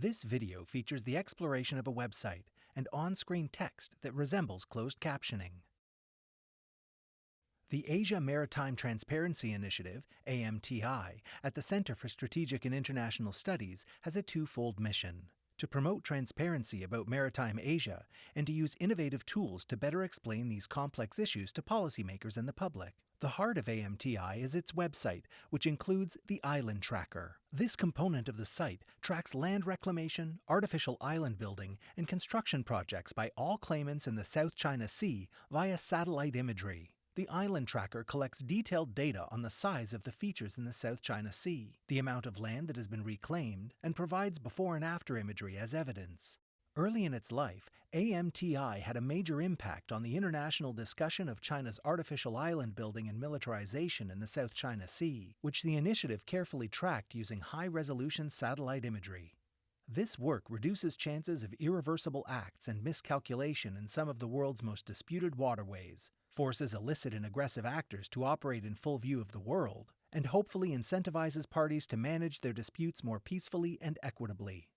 This video features the exploration of a website and on-screen text that resembles closed captioning. The Asia Maritime Transparency Initiative, AMTI, at the Center for Strategic and International Studies has a twofold mission to promote transparency about maritime Asia and to use innovative tools to better explain these complex issues to policymakers and the public. The heart of AMTI is its website, which includes the Island Tracker. This component of the site tracks land reclamation, artificial island building, and construction projects by all claimants in the South China Sea via satellite imagery. The Island Tracker collects detailed data on the size of the features in the South China Sea, the amount of land that has been reclaimed, and provides before and after imagery as evidence. Early in its life, AMTI had a major impact on the international discussion of China's artificial island building and militarization in the South China Sea, which the initiative carefully tracked using high resolution satellite imagery. This work reduces chances of irreversible acts and miscalculation in some of the world's most disputed waterways, forces illicit and aggressive actors to operate in full view of the world, and hopefully incentivizes parties to manage their disputes more peacefully and equitably.